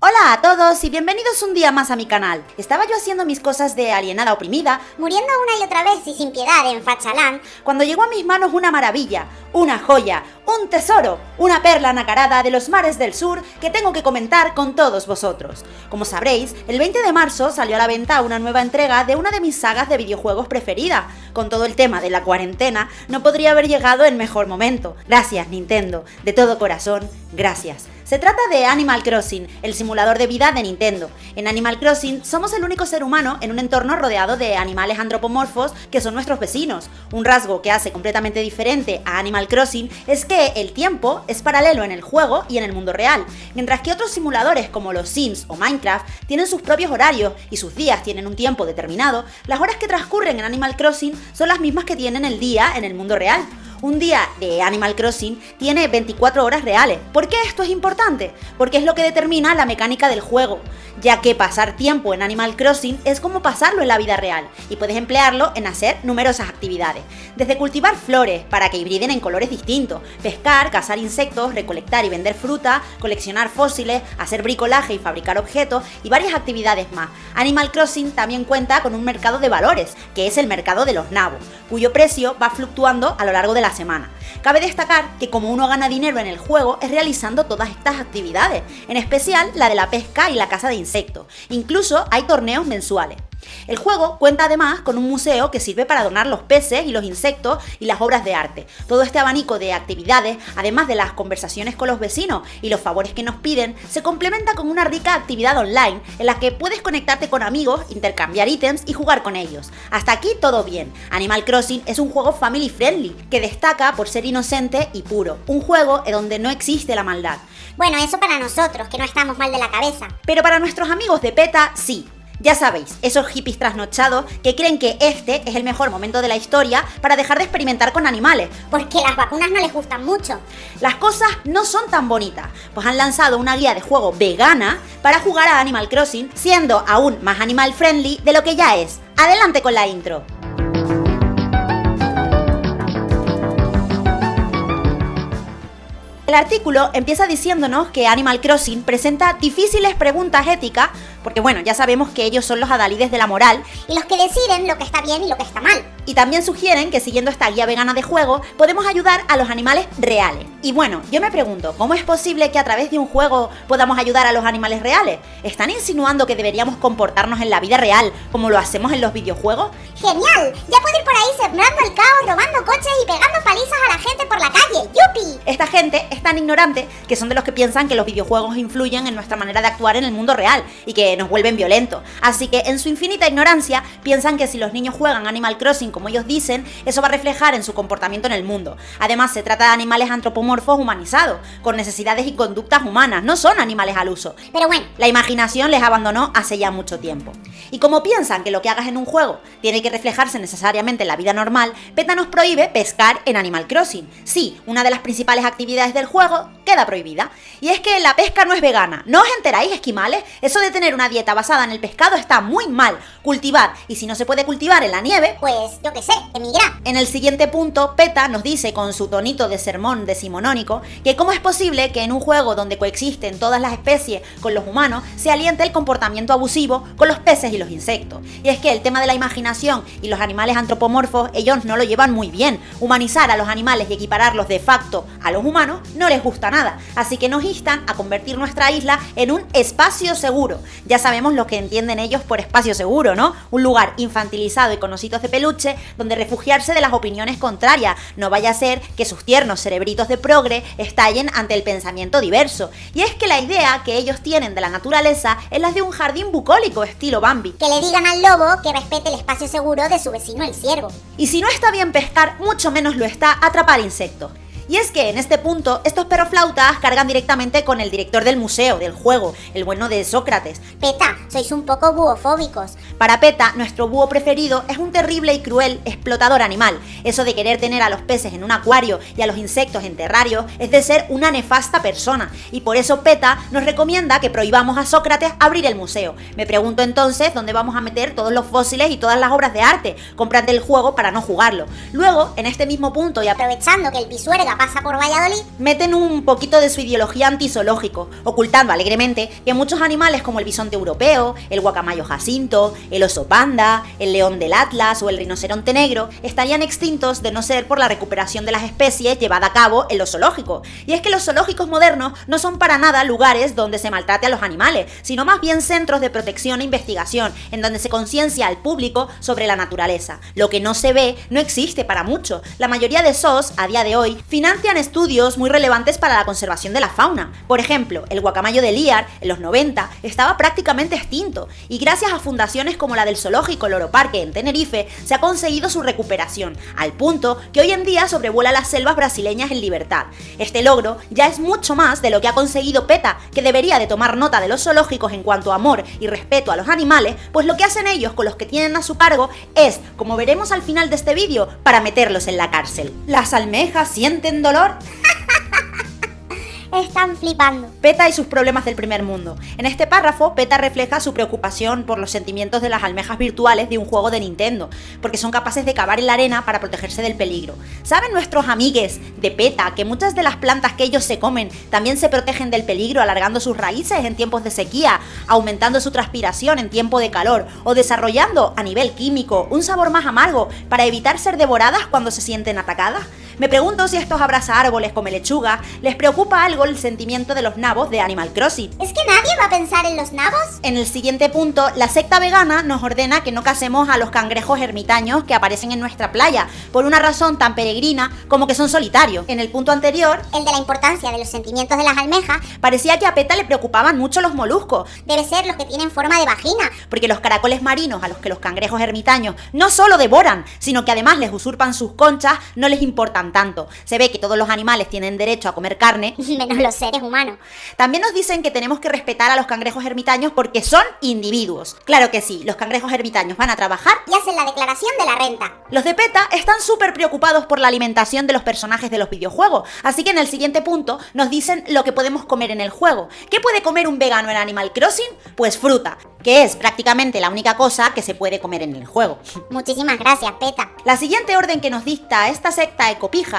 Hola a todos y bienvenidos un día más a mi canal. Estaba yo haciendo mis cosas de alienada oprimida, muriendo una y otra vez y sin piedad en Fachalán, cuando llegó a mis manos una maravilla, una joya, un tesoro, una perla nacarada de los mares del sur que tengo que comentar con todos vosotros. Como sabréis, el 20 de marzo salió a la venta una nueva entrega de una de mis sagas de videojuegos preferida. Con todo el tema de la cuarentena, no podría haber llegado en mejor momento. Gracias Nintendo, de todo corazón, gracias. Se trata de Animal Crossing, el simulador de vida de Nintendo. En Animal Crossing somos el único ser humano en un entorno rodeado de animales antropomorfos que son nuestros vecinos. Un rasgo que hace completamente diferente a Animal Crossing es que el tiempo es paralelo en el juego y en el mundo real, mientras que otros simuladores como los Sims o Minecraft tienen sus propios horarios y sus días tienen un tiempo determinado, las horas que transcurren en Animal Crossing son las mismas que tienen el día en el mundo real. Un día de Animal Crossing tiene 24 horas reales. ¿Por qué esto es importante? Porque es lo que determina la mecánica del juego, ya que pasar tiempo en Animal Crossing es como pasarlo en la vida real, y puedes emplearlo en hacer numerosas actividades, desde cultivar flores para que hibriden en colores distintos, pescar, cazar insectos, recolectar y vender fruta, coleccionar fósiles, hacer bricolaje y fabricar objetos, y varias actividades más. Animal Crossing también cuenta con un mercado de valores, que es el mercado de los nabos, cuyo precio va fluctuando a lo largo de la semana. Cabe destacar que como uno gana dinero en el juego es realizando todas estas actividades, en especial la de la pesca y la caza de insectos. Incluso hay torneos mensuales. El juego cuenta además con un museo que sirve para donar los peces y los insectos y las obras de arte. Todo este abanico de actividades, además de las conversaciones con los vecinos y los favores que nos piden, se complementa con una rica actividad online en la que puedes conectarte con amigos, intercambiar ítems y jugar con ellos. Hasta aquí todo bien. Animal Crossing es un juego family friendly que destaca por ser inocente y puro. Un juego en donde no existe la maldad. Bueno, eso para nosotros, que no estamos mal de la cabeza. Pero para nuestros amigos de PETA, sí. Ya sabéis, esos hippies trasnochados que creen que este es el mejor momento de la historia para dejar de experimentar con animales. Porque las vacunas no les gustan mucho. Las cosas no son tan bonitas, pues han lanzado una guía de juego vegana para jugar a Animal Crossing, siendo aún más animal friendly de lo que ya es. Adelante con la intro. El artículo empieza diciéndonos que Animal Crossing presenta difíciles preguntas éticas, porque bueno, ya sabemos que ellos son los adalides de la moral. Y los que deciden lo que está bien y lo que está mal. Y también sugieren que siguiendo esta guía vegana de juego, podemos ayudar a los animales reales. Y bueno, yo me pregunto, ¿cómo es posible que a través de un juego podamos ayudar a los animales reales? ¿Están insinuando que deberíamos comportarnos en la vida real como lo hacemos en los videojuegos? ¡Genial! Ya puedo ir por ahí sembrando el caos, robando coches y pegando palizas a la gente por la calle. ¡Yupi! Esta gente es tan ignorante que son de los que piensan que los videojuegos influyen en nuestra manera de actuar en el mundo real y que nos vuelven violentos. Así que en su infinita ignorancia piensan que si los niños juegan Animal Crossing como ellos dicen, eso va a reflejar en su comportamiento en el mundo. Además, se trata de animales antropomorfos humanizados, con necesidades y conductas humanas, no son animales al uso. Pero bueno, la imaginación les abandonó hace ya mucho tiempo. Y como piensan que lo que hagas en un juego tiene que reflejarse necesariamente en la vida normal, PETA nos prohíbe pescar en Animal Crossing. Sí, una de las principales actividades del juego queda prohibida. Y es que la pesca no es vegana. ¿No os enteráis, esquimales? Eso de tener una dieta basada en el pescado está muy mal. Cultivar. Y si no se puede cultivar en la nieve, pues yo qué sé, emigrar. En el siguiente punto, PETA nos dice con su tonito de sermón decimonónico que cómo es posible que en un juego donde coexisten todas las especies con los humanos se aliente el comportamiento abusivo con los peces y los insectos. Y es que el tema de la imaginación y los animales antropomorfos, ellos no lo llevan muy bien. Humanizar a los animales y equipararlos de facto a los humanos no les gusta nada. Así que nos instan a convertir nuestra isla en un espacio seguro. Ya sabemos lo que entienden ellos por espacio seguro, ¿no? Un lugar infantilizado y con ositos de peluche donde refugiarse de las opiniones contrarias. No vaya a ser que sus tiernos cerebritos de progre estallen ante el pensamiento diverso. Y es que la idea que ellos tienen de la naturaleza es la de un jardín bucólico estilo Bambi. Que le digan al lobo que respete el espacio seguro de su vecino el ciervo. Y si no está bien pescar, mucho menos lo está atrapar insectos. Y es que en este punto, estos perroflautas cargan directamente con el director del museo, del juego, el bueno de Sócrates. Peta, sois un poco buofóbicos. Para Peta, nuestro búho preferido es un terrible y cruel explotador animal. Eso de querer tener a los peces en un acuario y a los insectos en terrario es de ser una nefasta persona. Y por eso Peta nos recomienda que prohibamos a Sócrates abrir el museo. Me pregunto entonces dónde vamos a meter todos los fósiles y todas las obras de arte. Comprate el juego para no jugarlo. Luego, en este mismo punto y aprovechando que el pisuerga pasa por Valladolid. Meten un poquito de su ideología antizoológico, ocultando alegremente que muchos animales como el bisonte europeo, el guacamayo jacinto, el oso panda, el león del Atlas o el rinoceronte negro estarían extintos de no ser por la recuperación de las especies llevada a cabo en los zoológicos. Y es que los zoológicos modernos no son para nada lugares donde se maltrate a los animales, sino más bien centros de protección e investigación, en donde se conciencia al público sobre la naturaleza. Lo que no se ve no existe para mucho. La mayoría de SOS, a día de hoy, financian estudios muy relevantes para la conservación de la fauna. Por ejemplo, el guacamayo de Liar, en los 90, estaba prácticamente extinto, y gracias a fundaciones como la del Zoológico Loro Parque en Tenerife, se ha conseguido su recuperación, al punto que hoy en día sobrevuela las selvas brasileñas en libertad. Este logro ya es mucho más de lo que ha conseguido PETA, que debería de tomar nota de los zoológicos en cuanto a amor y respeto a los animales, pues lo que hacen ellos con los que tienen a su cargo es, como veremos al final de este vídeo, para meterlos en la cárcel. ¿Las almejas sienten dolor? Están flipando. PETA y sus problemas del primer mundo. En este párrafo, PETA refleja su preocupación por los sentimientos de las almejas virtuales de un juego de Nintendo, porque son capaces de cavar en la arena para protegerse del peligro. ¿Saben nuestros amigues de PETA que muchas de las plantas que ellos se comen también se protegen del peligro alargando sus raíces en tiempos de sequía, aumentando su transpiración en tiempo de calor o desarrollando a nivel químico un sabor más amargo para evitar ser devoradas cuando se sienten atacadas? Me pregunto si estos abraza árboles come lechuga les preocupa algo el sentimiento de los nabos de Animal Crossing. ¿Es que nadie va a pensar en los nabos? En el siguiente punto, la secta vegana nos ordena que no casemos a los cangrejos ermitaños que aparecen en nuestra playa, por una razón tan peregrina como que son solitarios. En el punto anterior, el de la importancia de los sentimientos de las almejas, parecía que a PETA le preocupaban mucho los moluscos. Debe ser los que tienen forma de vagina. Porque los caracoles marinos a los que los cangrejos ermitaños no solo devoran, sino que además les usurpan sus conchas, no les importan tanto. Se ve que todos los animales tienen derecho a comer carne, menos los seres humanos. También nos dicen que tenemos que respetar a los cangrejos ermitaños porque son individuos. Claro que sí, los cangrejos ermitaños van a trabajar y hacen la declaración de la renta. Los de PETA están súper preocupados por la alimentación de los personajes de los videojuegos, así que en el siguiente punto nos dicen lo que podemos comer en el juego. ¿Qué puede comer un vegano en Animal Crossing? Pues fruta que es prácticamente la única cosa que se puede comer en el juego. Muchísimas gracias, Peta. La siguiente orden que nos dicta esta secta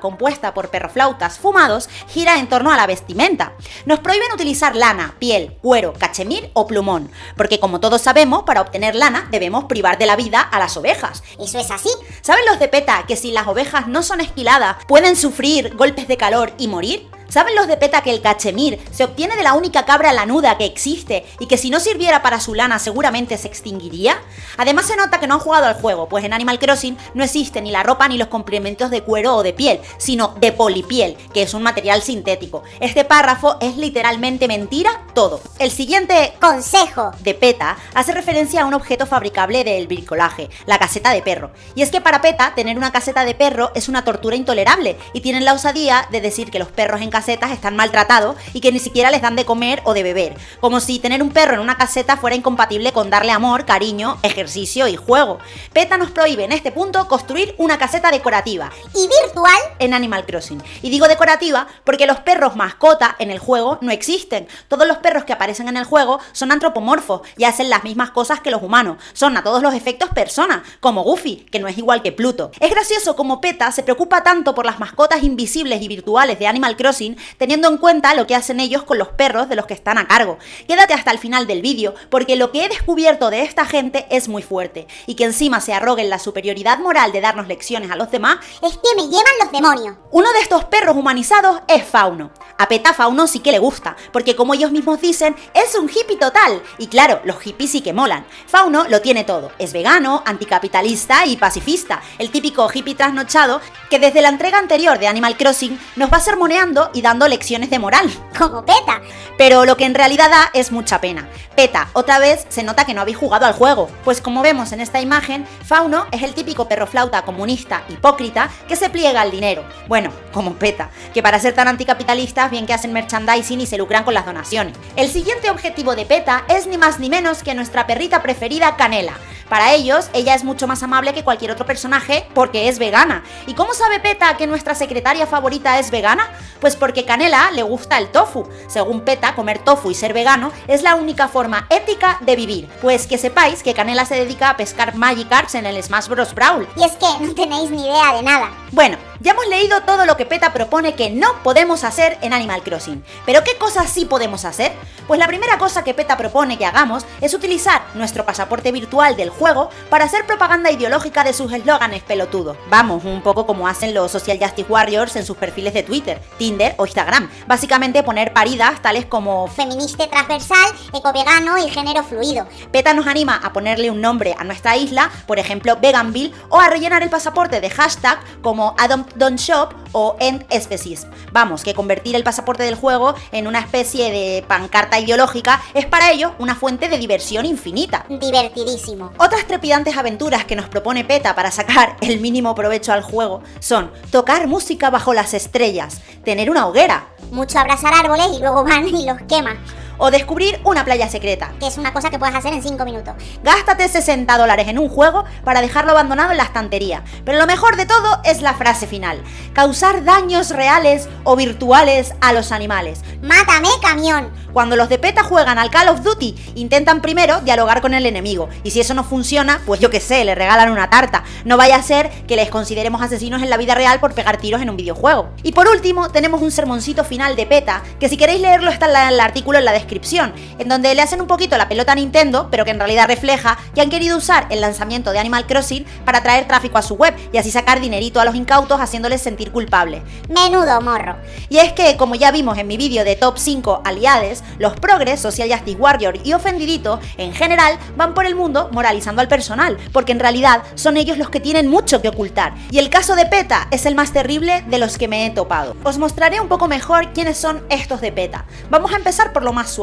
compuesta por perroflautas fumados gira en torno a la vestimenta. Nos prohíben utilizar lana, piel, cuero, cachemir o plumón, porque como todos sabemos, para obtener lana debemos privar de la vida a las ovejas. ¿Eso es así? ¿Saben los de PETA que si las ovejas no son esquiladas pueden sufrir golpes de calor y morir? ¿Saben los de PETA que el cachemir se obtiene de la única cabra lanuda que existe y que si no sirviera para su lana seguramente se extinguiría? Además se nota que no han jugado al juego, pues en Animal Crossing no existe ni la ropa ni los complementos de cuero o de piel, sino de polipiel, que es un material sintético. Este párrafo es literalmente mentira todo. El siguiente consejo de PETA hace referencia a un objeto fabricable del bricolaje, la caseta de perro. Y es que para PETA tener una caseta de perro es una tortura intolerable y tienen la osadía de decir que los perros en casetas están maltratados y que ni siquiera les dan de comer o de beber. Como si tener un perro en una caseta fuera incompatible con darle amor, cariño, ejercicio y juego. PETA nos prohíbe en este punto construir una caseta decorativa. ¿Y virtual? En Animal Crossing. Y digo decorativa porque los perros mascota en el juego no existen. Todos los perros que aparecen en el juego son antropomorfos y hacen las mismas cosas que los humanos. Son a todos los efectos personas, como Goofy, que no es igual que Pluto. Es gracioso como PETA se preocupa tanto por las mascotas invisibles y virtuales de Animal Crossing teniendo en cuenta lo que hacen ellos con los perros de los que están a cargo. Quédate hasta el final del vídeo, porque lo que he descubierto de esta gente es muy fuerte, y que encima se arroguen la superioridad moral de darnos lecciones a los demás, es que me llevan los demonios. Uno de estos perros humanizados es Fauno. A Peta Fauno sí que le gusta, porque como ellos mismos dicen, es un hippie total. Y claro, los hippies sí que molan. Fauno lo tiene todo, es vegano, anticapitalista y pacifista, el típico hippie trasnochado que desde la entrega anterior de Animal Crossing nos va sermoneando y dando lecciones de moral. Como Peta. Pero lo que en realidad da es mucha pena. Peta, otra vez se nota que no habéis jugado al juego, pues como vemos en esta imagen, Fauno es el típico perro flauta comunista hipócrita que se pliega al dinero. Bueno, como Peta, que para ser tan anticapitalistas bien que hacen merchandising y se lucran con las donaciones. El siguiente objetivo de PETA es ni más ni menos que nuestra perrita preferida Canela. Para ellos, ella es mucho más amable que cualquier otro personaje porque es vegana. ¿Y cómo sabe PETA que nuestra secretaria favorita es vegana? Pues porque Canela le gusta el tofu. Según PETA, comer tofu y ser vegano es la única forma ética de vivir. Pues que sepáis que Canela se dedica a pescar Magikarps en el Smash Bros. Brawl. Y es que no tenéis ni idea de nada. Bueno, ya hemos leído todo lo que PETA propone que no podemos hacer en Animal Crossing. ¿Pero qué cosas sí podemos hacer? Pues la primera cosa que PETA propone que hagamos es utilizar nuestro pasaporte virtual del juego para hacer propaganda ideológica de sus eslóganes pelotudos. Vamos, un poco como hacen los Social Justice Warriors en sus perfiles de Twitter, Tinder o Instagram. Básicamente poner paridas tales como Feminista transversal, ecovegano y género fluido. PETA nos anima a ponerle un nombre a nuestra isla, por ejemplo Veganville, o a rellenar el pasaporte de hashtag como Adopt Don't Shop o End Species. Vamos, que convertir el pasaporte del juego en una especie de pancarta ideológica es para ello una fuente de diversión infinita. Divertidísimo. Otras trepidantes aventuras que nos propone PETA para sacar el mínimo provecho al juego son tocar música bajo las estrellas, tener una hoguera, Mucho abrazar árboles y luego van y los queman. O descubrir una playa secreta. Que es una cosa que puedes hacer en 5 minutos. Gástate 60 dólares en un juego para dejarlo abandonado en la estantería. Pero lo mejor de todo es la frase final. Causar daños reales o virtuales a los animales. ¡Mátame, camión! Cuando los de PETA juegan al Call of Duty, intentan primero dialogar con el enemigo. Y si eso no funciona, pues yo qué sé, le regalan una tarta. No vaya a ser que les consideremos asesinos en la vida real por pegar tiros en un videojuego. Y por último, tenemos un sermoncito final de PETA, que si queréis leerlo está en el artículo en la descripción, en donde le hacen un poquito la pelota a Nintendo, pero que en realidad refleja que han querido usar el lanzamiento de Animal Crossing para traer tráfico a su web y así sacar dinerito a los incautos haciéndoles sentir culpables. Menudo morro. Y es que, como ya vimos en mi vídeo de top 5 aliades, los progres, Social Justice Warrior y Ofendidito, en general, van por el mundo moralizando al personal, porque en realidad son ellos los que tienen mucho que ocultar. Y el caso de PETA es el más terrible de los que me he topado. Os mostraré un poco mejor quiénes son estos de PETA. Vamos a empezar por lo más suave.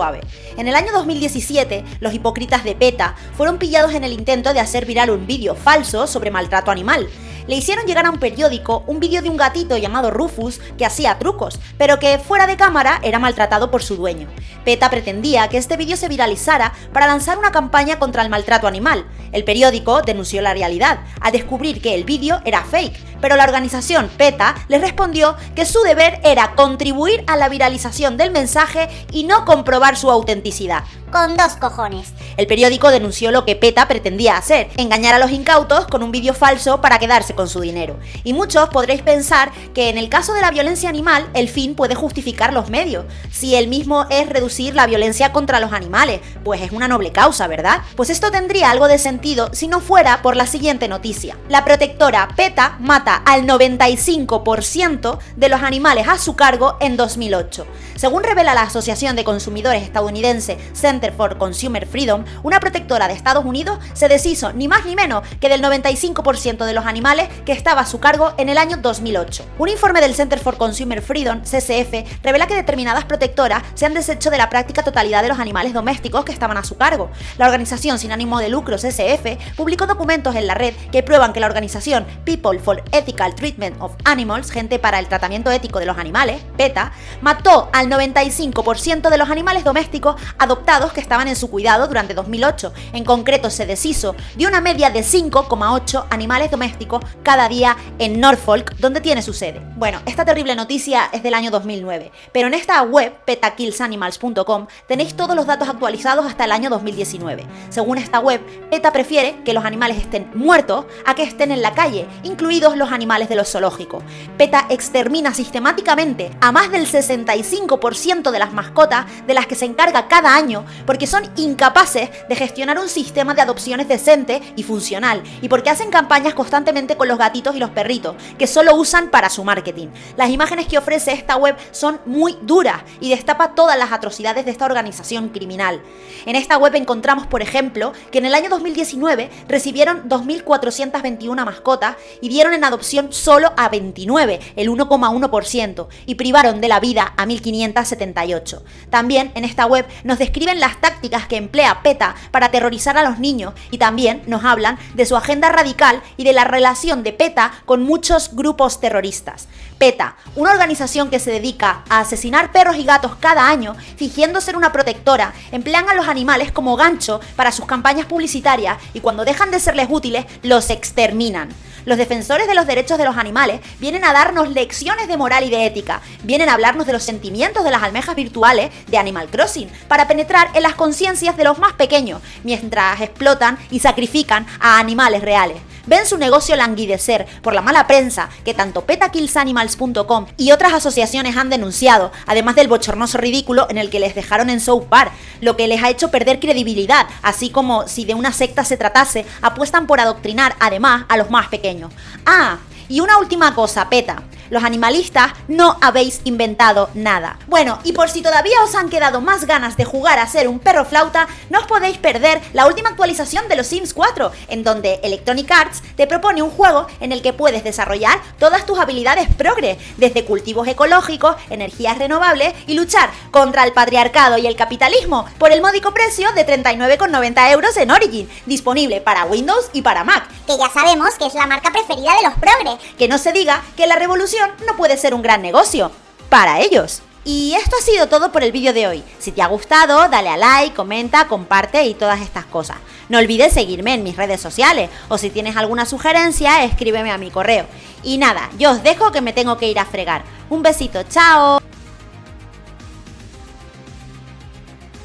En el año 2017, los hipócritas de PETA fueron pillados en el intento de hacer viral un vídeo falso sobre maltrato animal. Le hicieron llegar a un periódico un vídeo de un gatito llamado Rufus que hacía trucos, pero que fuera de cámara era maltratado por su dueño. PETA pretendía que este vídeo se viralizara para lanzar una campaña contra el maltrato animal. El periódico denunció la realidad, al descubrir que el vídeo era fake, pero la organización PETA les respondió que su deber era contribuir a la viralización del mensaje y no comprobar su autenticidad. Con dos cojones. El periódico denunció lo que PETA pretendía hacer, engañar a los incautos con un vídeo falso para quedarse con su dinero. Y muchos podréis pensar que en el caso de la violencia animal, el fin puede justificar los medios, si el mismo es reducir la violencia contra los animales, pues es una noble causa, ¿verdad? Pues esto tendría algo de sentido si no fuera por la siguiente noticia. La protectora PETA mata al 95% de los animales a su cargo en 2008. Según revela la Asociación de Consumidores estadounidense Center for Consumer Freedom, una protectora de Estados Unidos se deshizo ni más ni menos que del 95% de los animales que estaba a su cargo en el año 2008. Un informe del Center for Consumer Freedom, CCF, revela que determinadas protectoras se han deshecho de la práctica totalidad de los animales domésticos que estaban a su cargo. La organización sin ánimo de lucro, CCF, publicó documentos en la red que prueban que la organización People for Ethical Treatment of Animals, gente para el tratamiento ético de los animales, PETA, mató al 95% de los animales domésticos adoptados que estaban en su cuidado durante 2008. En concreto, se deshizo de una media de 5,8 animales domésticos cada día en Norfolk, donde tiene su sede. Bueno, esta terrible noticia es del año 2009, pero en esta web, petakillsanimals.com, tenéis todos los datos actualizados hasta el año 2019. Según esta web, PETA prefiere que los animales estén muertos a que estén en la calle, incluidos los animales de los zoológicos. PETA extermina sistemáticamente a más del 65% de las mascotas de las que se encarga cada año porque son incapaces de gestionar un sistema de adopciones decente y funcional y porque hacen campañas constantemente con los gatitos y los perritos que solo usan para su marketing. Las imágenes que ofrece esta web son muy duras y destapa todas las atrocidades de esta organización criminal. En esta web encontramos, por ejemplo, que en el año 2019 recibieron 2.421 mascotas y dieron en adopción adopción solo a 29, el 1,1%, y privaron de la vida a 1578. También en esta web nos describen las tácticas que emplea PETA para aterrorizar a los niños y también nos hablan de su agenda radical y de la relación de PETA con muchos grupos terroristas. PETA, una organización que se dedica a asesinar perros y gatos cada año, fingiendo ser una protectora, emplean a los animales como gancho para sus campañas publicitarias y cuando dejan de serles útiles, los exterminan. Los defensores de los derechos de los animales vienen a darnos lecciones de moral y de ética, vienen a hablarnos de los sentimientos de las almejas virtuales de Animal Crossing, para penetrar en las conciencias de los más pequeños, mientras explotan y sacrifican a animales reales ven su negocio languidecer por la mala prensa que tanto petakillsanimals.com y otras asociaciones han denunciado, además del bochornoso ridículo en el que les dejaron en South Park, lo que les ha hecho perder credibilidad, así como si de una secta se tratase, apuestan por adoctrinar además a los más pequeños. Ah, y una última cosa, PETA los animalistas no habéis inventado nada. Bueno, y por si todavía os han quedado más ganas de jugar a ser un perro flauta, no os podéis perder la última actualización de los Sims 4, en donde Electronic Arts te propone un juego en el que puedes desarrollar todas tus habilidades progre, desde cultivos ecológicos, energías renovables y luchar contra el patriarcado y el capitalismo por el módico precio de 39,90 euros en Origin, disponible para Windows y para Mac. Que ya sabemos que es la marca preferida de los progres. Que no se diga que la revolución no puede ser un gran negocio para ellos. Y esto ha sido todo por el vídeo de hoy. Si te ha gustado, dale a like, comenta, comparte y todas estas cosas. No olvides seguirme en mis redes sociales o si tienes alguna sugerencia, escríbeme a mi correo. Y nada, yo os dejo que me tengo que ir a fregar. Un besito, chao.